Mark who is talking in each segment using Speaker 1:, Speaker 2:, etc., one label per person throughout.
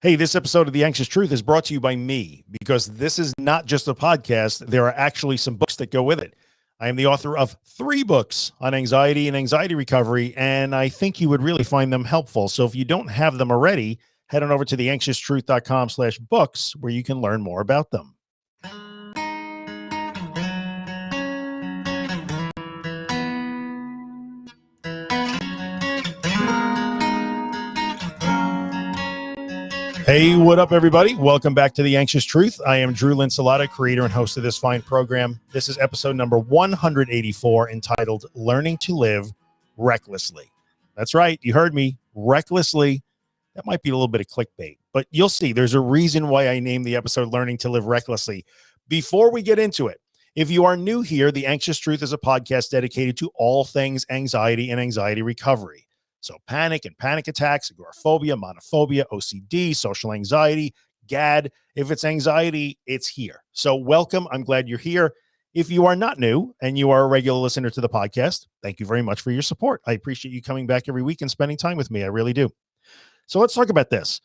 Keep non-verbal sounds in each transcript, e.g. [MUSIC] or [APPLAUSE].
Speaker 1: Hey, this episode of The Anxious Truth is brought to you by me because this is not just a podcast. There are actually some books that go with it. I am the author of three books on anxiety and anxiety recovery, and I think you would really find them helpful. So if you don't have them already, head on over to theanxioustruth.com slash books where you can learn more about them. Hey, what up, everybody? Welcome back to The Anxious Truth. I am Drew Linsalata, creator and host of this fine program. This is episode number 184 entitled Learning to Live Recklessly. That's right. You heard me recklessly. That might be a little bit of clickbait, but you'll see there's a reason why I named the episode Learning to Live Recklessly. Before we get into it, if you are new here, The Anxious Truth is a podcast dedicated to all things anxiety and anxiety recovery. So panic and panic attacks, agoraphobia, monophobia, OCD, social anxiety, GAD. If it's anxiety, it's here. So welcome. I'm glad you're here. If you are not new and you are a regular listener to the podcast, thank you very much for your support. I appreciate you coming back every week and spending time with me. I really do. So let's talk about this.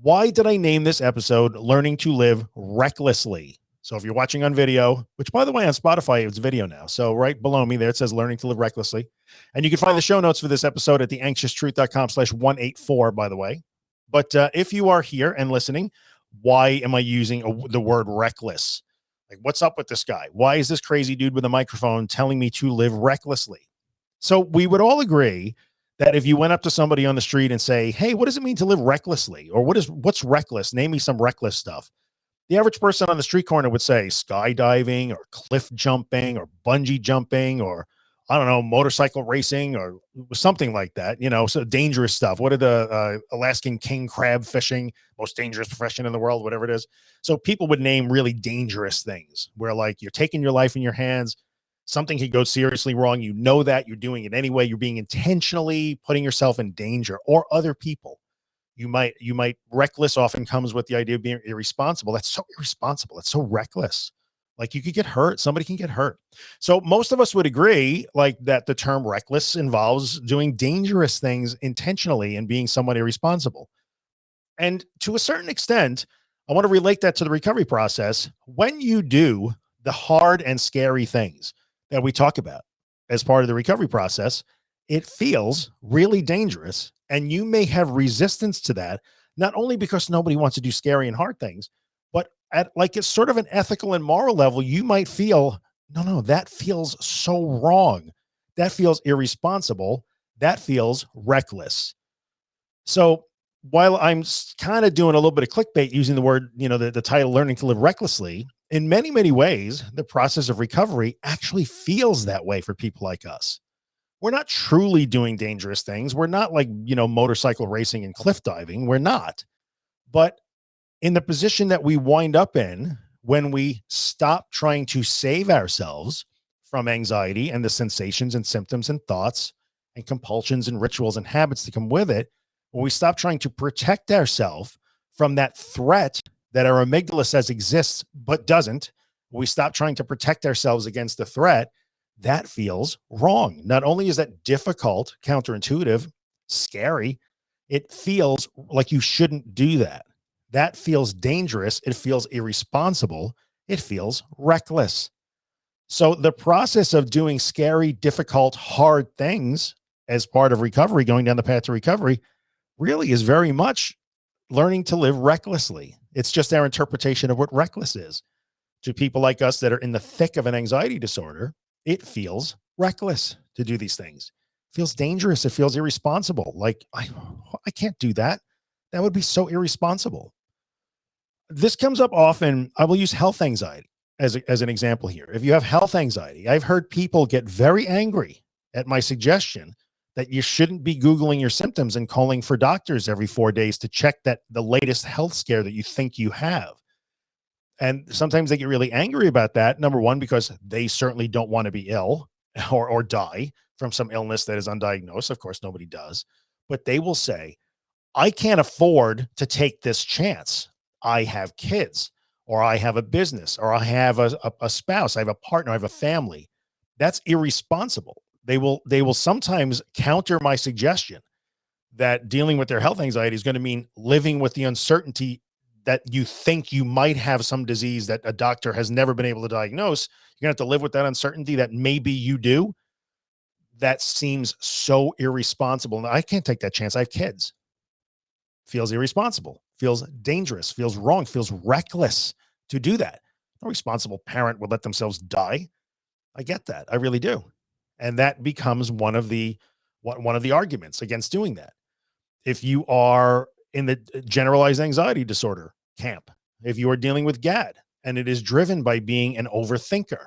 Speaker 1: Why did I name this episode Learning to Live Recklessly? So if you're watching on video, which by the way, on Spotify, it's video now. So right below me there, it says learning to live recklessly. And you can find the show notes for this episode at theanxioustruth.com slash 184, by the way. But uh, if you are here and listening, why am I using a, the word reckless? Like, what's up with this guy? Why is this crazy dude with a microphone telling me to live recklessly? So we would all agree that if you went up to somebody on the street and say, Hey, what does it mean to live recklessly? Or what is, what's reckless? Name me some reckless stuff. The average person on the street corner would say skydiving or cliff jumping or bungee jumping or I don't know, motorcycle racing or something like that, you know, so dangerous stuff. What are the uh, Alaskan king crab fishing, most dangerous profession in the world, whatever it is. So people would name really dangerous things where like you're taking your life in your hands. Something could go seriously wrong. You know that you're doing it anyway. You're being intentionally putting yourself in danger or other people. You might, you might reckless often comes with the idea of being irresponsible. That's so irresponsible. That's so reckless like you could get hurt. Somebody can get hurt. So most of us would agree like that the term reckless involves doing dangerous things intentionally and being somewhat irresponsible. And to a certain extent, I want to relate that to the recovery process. When you do the hard and scary things that we talk about as part of the recovery process, it feels really dangerous. And you may have resistance to that, not only because nobody wants to do scary and hard things, but at like it's sort of an ethical and moral level, you might feel, no, no, that feels so wrong. That feels irresponsible. That feels reckless. So while I'm kind of doing a little bit of clickbait using the word, you know, the, the title learning to live recklessly in many, many ways, the process of recovery actually feels that way for people like us. We're not truly doing dangerous things. We're not like, you know, motorcycle racing and cliff diving. We're not, but in the position that we wind up in when we stop trying to save ourselves from anxiety and the sensations and symptoms and thoughts and compulsions and rituals and habits that come with it, when we stop trying to protect ourselves from that threat that our amygdala says exists but doesn't, we stop trying to protect ourselves against the threat, that feels wrong. Not only is that difficult, counterintuitive, scary, it feels like you shouldn't do that that feels dangerous. It feels irresponsible. It feels reckless. So the process of doing scary, difficult, hard things as part of recovery, going down the path to recovery really is very much learning to live recklessly. It's just our interpretation of what reckless is to people like us that are in the thick of an anxiety disorder. It feels reckless to do these things. It feels dangerous. It feels irresponsible. Like I, I can't do that. That would be so irresponsible this comes up often. I will use health anxiety as, a, as an example here. If you have health anxiety, I've heard people get very angry at my suggestion that you shouldn't be Googling your symptoms and calling for doctors every four days to check that the latest health scare that you think you have. And sometimes they get really angry about that. Number one, because they certainly don't want to be ill [LAUGHS] or, or die from some illness that is undiagnosed. Of course, nobody does, but they will say, I can't afford to take this chance. I have kids or I have a business or I have a, a, a spouse, I have a partner, I have a family. That's irresponsible. They will, they will sometimes counter my suggestion that dealing with their health anxiety is going to mean living with the uncertainty that you think you might have some disease that a doctor has never been able to diagnose. You're gonna have to live with that uncertainty that maybe you do. That seems so irresponsible. And I can't take that chance. I have kids. Feels irresponsible, feels dangerous, feels wrong, feels reckless to do that. No responsible parent would let themselves die. I get that. I really do. And that becomes one of the one of the arguments against doing that. If you are in the uh, generalized anxiety disorder camp, if you are dealing with GAD and it is driven by being an overthinker,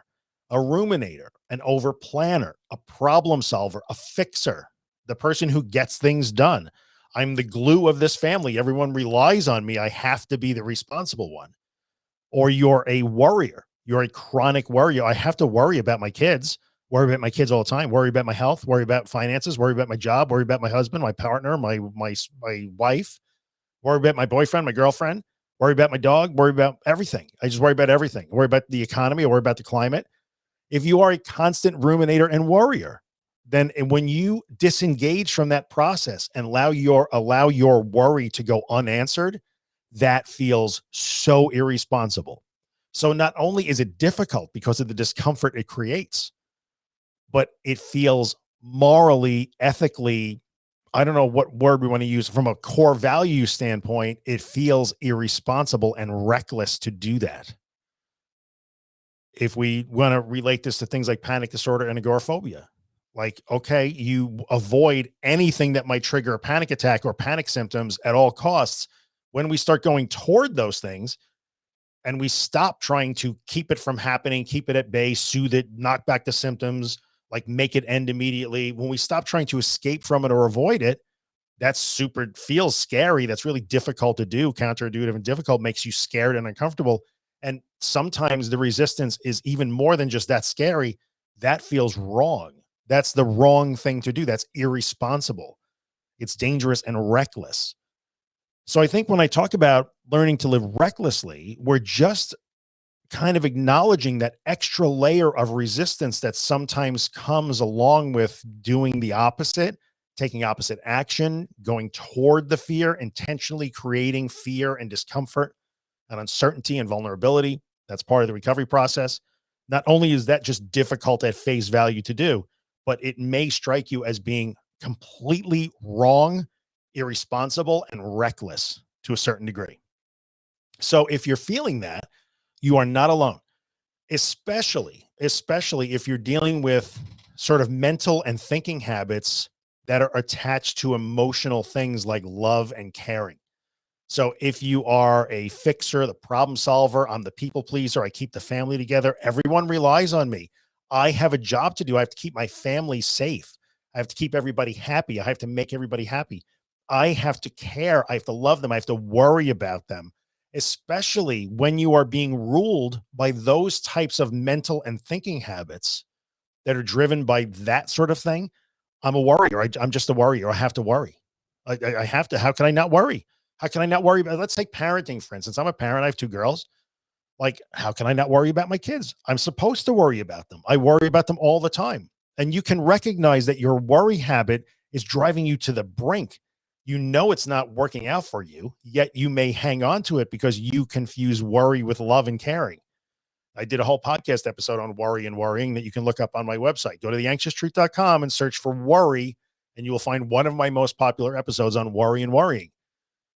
Speaker 1: a ruminator, an overplanner, a problem solver, a fixer, the person who gets things done. I'm the glue of this family. Everyone relies on me. I have to be the responsible one. Or you're a worrier. You're a chronic worrier. I have to worry about my kids, worry about my kids all the time, worry about my health, worry about finances, worry about my job, worry about my husband, my partner, my, my, my wife, worry about my boyfriend, my girlfriend, worry about my dog, worry about everything. I just worry about everything. I worry about the economy, I worry about the climate. If you are a constant ruminator and worrier, then when you disengage from that process and allow your allow your worry to go unanswered, that feels so irresponsible. So not only is it difficult because of the discomfort it creates, but it feels morally, ethically, I don't know what word we want to use from a core value standpoint. It feels irresponsible and reckless to do that. If we want to relate this to things like panic disorder and agoraphobia, like, okay, you avoid anything that might trigger a panic attack or panic symptoms at all costs. When we start going toward those things and we stop trying to keep it from happening, keep it at bay, soothe it, knock back the symptoms, like make it end immediately. When we stop trying to escape from it or avoid it, that's super feels scary. That's really difficult to do. Counterintuitive and difficult makes you scared and uncomfortable. And sometimes the resistance is even more than just that scary. That feels wrong. That's the wrong thing to do. That's irresponsible. It's dangerous and reckless. So I think when I talk about learning to live recklessly, we're just kind of acknowledging that extra layer of resistance that sometimes comes along with doing the opposite, taking opposite action, going toward the fear, intentionally creating fear and discomfort and uncertainty and vulnerability. That's part of the recovery process. Not only is that just difficult at face value to do, but it may strike you as being completely wrong, irresponsible, and reckless to a certain degree. So if you're feeling that, you are not alone, especially, especially if you're dealing with sort of mental and thinking habits that are attached to emotional things like love and caring. So if you are a fixer, the problem solver, I'm the people pleaser, I keep the family together, everyone relies on me. I have a job to do. I have to keep my family safe. I have to keep everybody happy. I have to make everybody happy. I have to care. I have to love them. I have to worry about them especially when you are being ruled by those types of mental and thinking habits that are driven by that sort of thing. I'm a worrier. I, am just a worrier. I have to worry. I, I, have to, how can I not worry? How can I not worry about, let's take parenting, for instance, I'm a parent. I have two girls. Like, how can I not worry about my kids? I'm supposed to worry about them. I worry about them all the time. And you can recognize that your worry habit is driving you to the brink you know it's not working out for you, yet you may hang on to it because you confuse worry with love and caring. I did a whole podcast episode on worry and worrying that you can look up on my website. Go to theanxioustruth.com and search for worry, and you will find one of my most popular episodes on worry and worrying.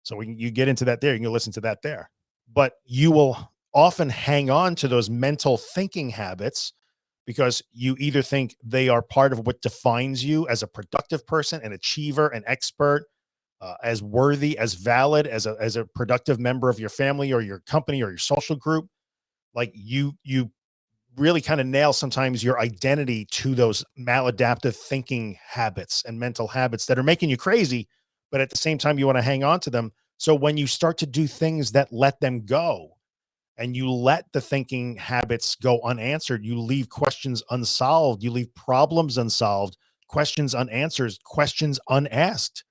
Speaker 1: So we you get into that there, you can listen to that there. But you will often hang on to those mental thinking habits because you either think they are part of what defines you as a productive person, an achiever, an expert, uh, as worthy, as valid, as a, as a productive member of your family or your company or your social group. Like you, you really kind of nail sometimes your identity to those maladaptive thinking habits and mental habits that are making you crazy, but at the same time, you want to hang on to them. So when you start to do things that let them go and you let the thinking habits go unanswered, you leave questions unsolved, you leave problems unsolved, questions unanswered, questions unasked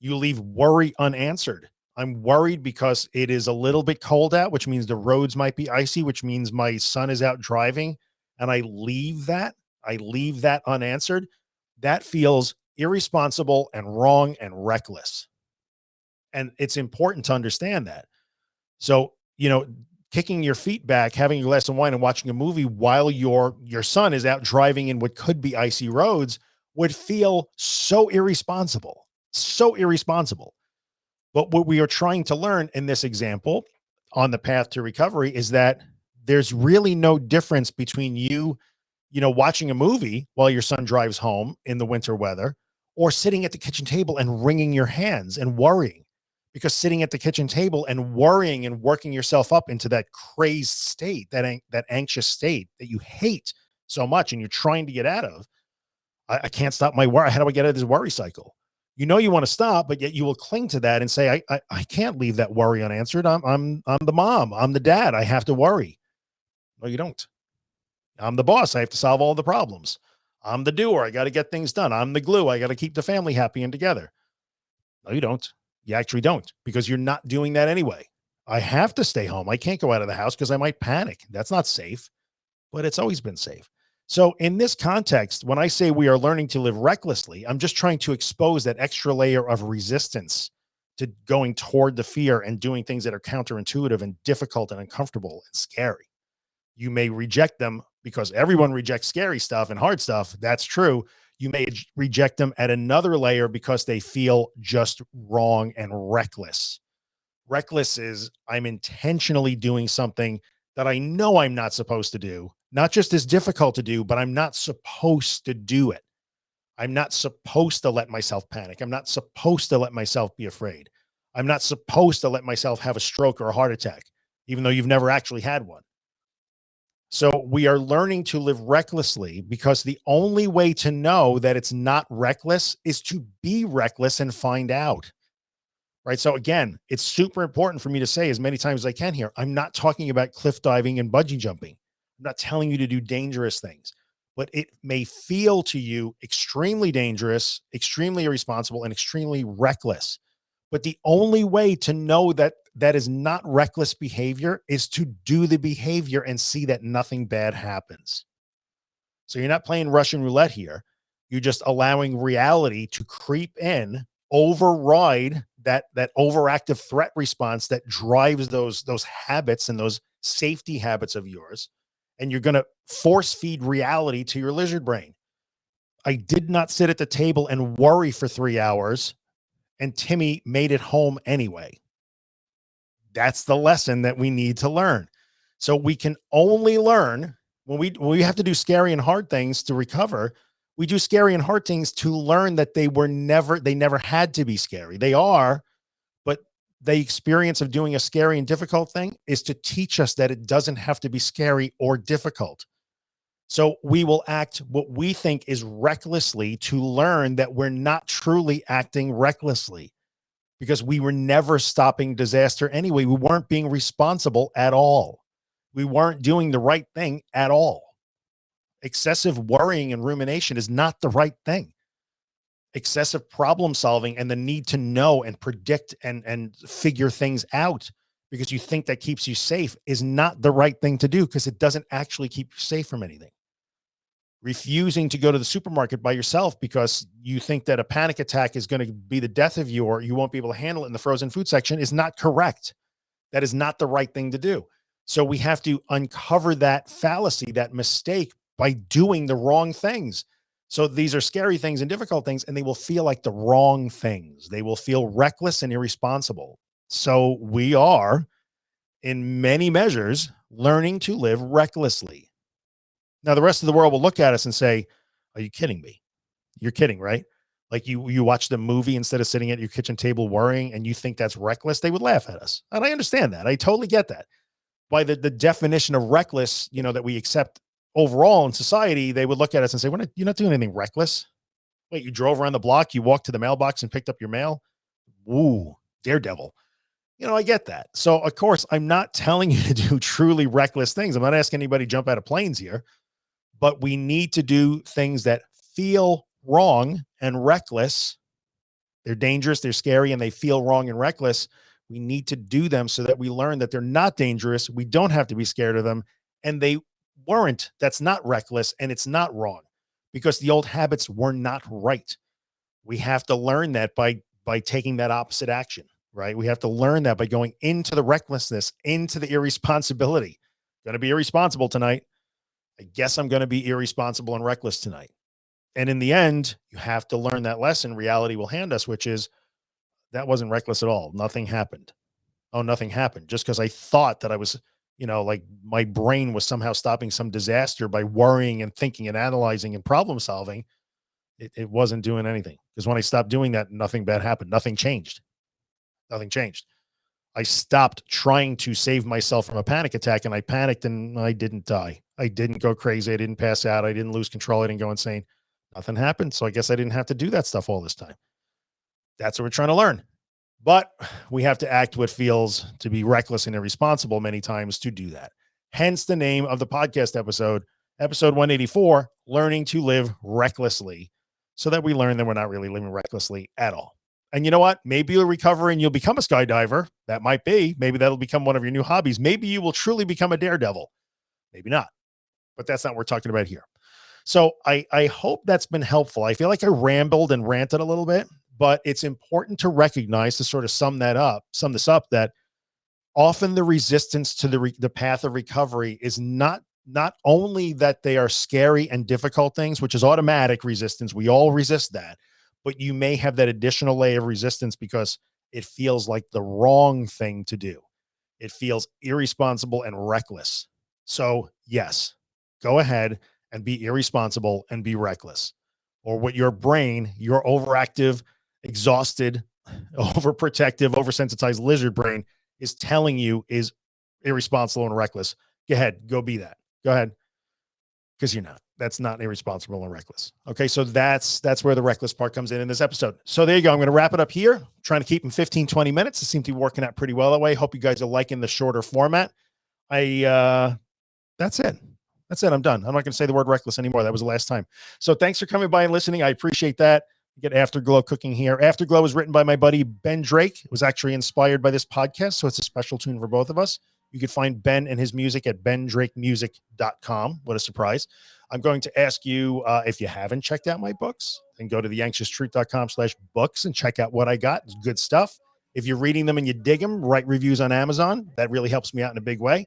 Speaker 1: you leave worry unanswered. I'm worried because it is a little bit cold out, which means the roads might be icy, which means my son is out driving and I leave that, I leave that unanswered. That feels irresponsible and wrong and reckless. And it's important to understand that. So, you know, kicking your feet back, having a glass of wine and watching a movie while your, your son is out driving in what could be icy roads would feel so irresponsible, so irresponsible. But what we are trying to learn in this example on the path to recovery is that there's really no difference between you, you know, watching a movie while your son drives home in the winter weather or sitting at the kitchen table and wringing your hands and worrying because sitting at the kitchen table and worrying and working yourself up into that crazed state, that, that anxious state that you hate so much and you're trying to get out of. I, I can't stop my worry. How do I get out of this worry cycle? You know, you want to stop, but yet you will cling to that and say, I, I, I can't leave that worry unanswered. I'm, I'm, I'm the mom. I'm the dad. I have to worry. No, you don't. I'm the boss. I have to solve all the problems. I'm the doer. I got to get things done. I'm the glue. I got to keep the family happy and together. No, you don't. You actually don't because you're not doing that anyway. I have to stay home. I can't go out of the house because I might panic. That's not safe, but it's always been safe. So in this context, when I say we are learning to live recklessly, I'm just trying to expose that extra layer of resistance to going toward the fear and doing things that are counterintuitive and difficult and uncomfortable and scary. You may reject them because everyone rejects scary stuff and hard stuff. That's true you may reject them at another layer because they feel just wrong and reckless. Reckless is I'm intentionally doing something that I know I'm not supposed to do, not just as difficult to do, but I'm not supposed to do it. I'm not supposed to let myself panic. I'm not supposed to let myself be afraid. I'm not supposed to let myself have a stroke or a heart attack, even though you've never actually had one. So we are learning to live recklessly because the only way to know that it's not reckless is to be reckless and find out. Right. So again, it's super important for me to say as many times as I can here. I'm not talking about cliff diving and bungee jumping. I'm not telling you to do dangerous things, but it may feel to you extremely dangerous, extremely irresponsible, and extremely reckless. But the only way to know that that is not reckless behavior is to do the behavior and see that nothing bad happens. So you're not playing Russian roulette here. You're just allowing reality to creep in, override that, that overactive threat response that drives those, those habits and those safety habits of yours. And you're going to force feed reality to your lizard brain. I did not sit at the table and worry for three hours and Timmy made it home anyway. That's the lesson that we need to learn. So we can only learn when we, when we have to do scary and hard things to recover. We do scary and hard things to learn that they were never, they never had to be scary. They are, the experience of doing a scary and difficult thing is to teach us that it doesn't have to be scary or difficult. So we will act what we think is recklessly to learn that we're not truly acting recklessly because we were never stopping disaster anyway. We weren't being responsible at all. We weren't doing the right thing at all. Excessive worrying and rumination is not the right thing. Excessive problem solving and the need to know and predict and, and figure things out because you think that keeps you safe is not the right thing to do because it doesn't actually keep you safe from anything refusing to go to the supermarket by yourself because you think that a panic attack is going to be the death of you or you won't be able to handle it in the frozen food section is not correct. That is not the right thing to do. So we have to uncover that fallacy, that mistake by doing the wrong things. So these are scary things and difficult things, and they will feel like the wrong things. They will feel reckless and irresponsible. So we are in many measures learning to live recklessly. Now the rest of the world will look at us and say, are you kidding me? You're kidding, right? Like you, you watch the movie instead of sitting at your kitchen table worrying and you think that's reckless. They would laugh at us. And I understand that. I totally get that. By the, the definition of reckless, you know, that we accept overall in society, they would look at us and say, we're not, you're not doing anything reckless. Wait, you drove around the block, you walked to the mailbox and picked up your mail. Ooh, daredevil you know, I get that. So of course I'm not [LAUGHS] telling you to do truly reckless things. I'm not asking anybody jump out of planes here but we need to do things that feel wrong and reckless. They're dangerous, they're scary, and they feel wrong and reckless. We need to do them so that we learn that they're not dangerous. We don't have to be scared of them. And they weren't. That's not reckless and it's not wrong because the old habits were not right. We have to learn that by by taking that opposite action, right? We have to learn that by going into the recklessness, into the irresponsibility. Going to be irresponsible tonight. I guess I'm going to be irresponsible and reckless tonight. And in the end, you have to learn that lesson reality will hand us, which is that wasn't reckless at all. Nothing happened. Oh, nothing happened just because I thought that I was, you know, like my brain was somehow stopping some disaster by worrying and thinking and analyzing and problem solving. It, it wasn't doing anything because when I stopped doing that, nothing bad happened. Nothing changed. Nothing changed. I stopped trying to save myself from a panic attack and I panicked and I didn't die. I didn't go crazy. I didn't pass out. I didn't lose control. I didn't go insane. Nothing happened. So I guess I didn't have to do that stuff all this time. That's what we're trying to learn. But we have to act what feels to be reckless and irresponsible many times to do that. Hence the name of the podcast episode, episode 184, Learning to Live Recklessly, so that we learn that we're not really living recklessly at all. And you know what? Maybe you'll recover and you'll become a skydiver. That might be. Maybe that'll become one of your new hobbies. Maybe you will truly become a daredevil. Maybe not. But that's not what we're talking about here. So I, I hope that's been helpful. I feel like I rambled and ranted a little bit, but it's important to recognize to sort of sum that up, sum this up, that often the resistance to the, the path of recovery is not not only that they are scary and difficult things, which is automatic resistance. We all resist that, but you may have that additional layer of resistance because it feels like the wrong thing to do. It feels irresponsible and reckless. So yes, go ahead and be irresponsible and be reckless or what your brain, your overactive, exhausted, [LAUGHS] overprotective, oversensitized lizard brain is telling you is irresponsible and reckless. Go ahead, go be that. Go ahead. Because you're not. That's not irresponsible and reckless. Okay. So that's that's where the reckless part comes in in this episode. So there you go. I'm going to wrap it up here. I'm trying to keep them 15, 20 minutes. It seems to be working out pretty well that way. Hope you guys are liking the shorter format. I uh that's it. That's it. I'm done. I'm not going to say the word reckless anymore. That was the last time. So thanks for coming by and listening. I appreciate that. Get Afterglow cooking here. Afterglow was written by my buddy, Ben Drake. It was actually inspired by this podcast. So it's a special tune for both of us. You can find Ben and his music at bendrakemusic.com. What a surprise. I'm going to ask you, uh, if you haven't checked out my books, then go to theanxioustruth.com slash books and check out what I got. It's good stuff. If you're reading them and you dig them, write reviews on Amazon. That really helps me out in a big way.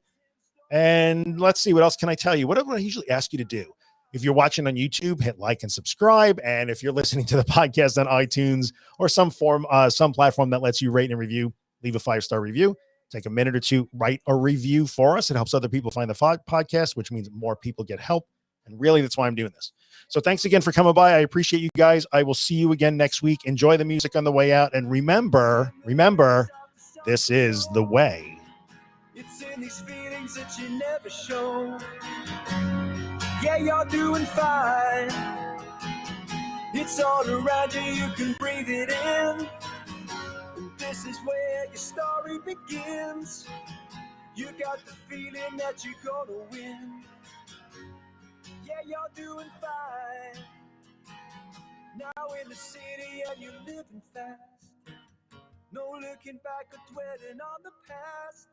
Speaker 1: And let's see, what else can I tell you? What do I usually ask you to do? If you're watching on YouTube, hit like and subscribe. And if you're listening to the [LAUGHS] podcast on iTunes or some form, uh, some platform that lets you rate and review, leave a five-star review. Take a minute or two, write a review for us. It helps other people find the podcast, which means more people get help. And really, that's why I'm doing this. So thanks again for coming by. I appreciate you guys. I will see you again next week. Enjoy the music on the way out. And remember, remember, this is the way. It's in these feelings that you never show. Yeah, you're doing fine. It's all around you, you can breathe it in. This is where your story begins. You got the feeling that you're gonna win. Yeah, you're doing fine. Now in the city and you're living fast. No looking back or dwelling on the past.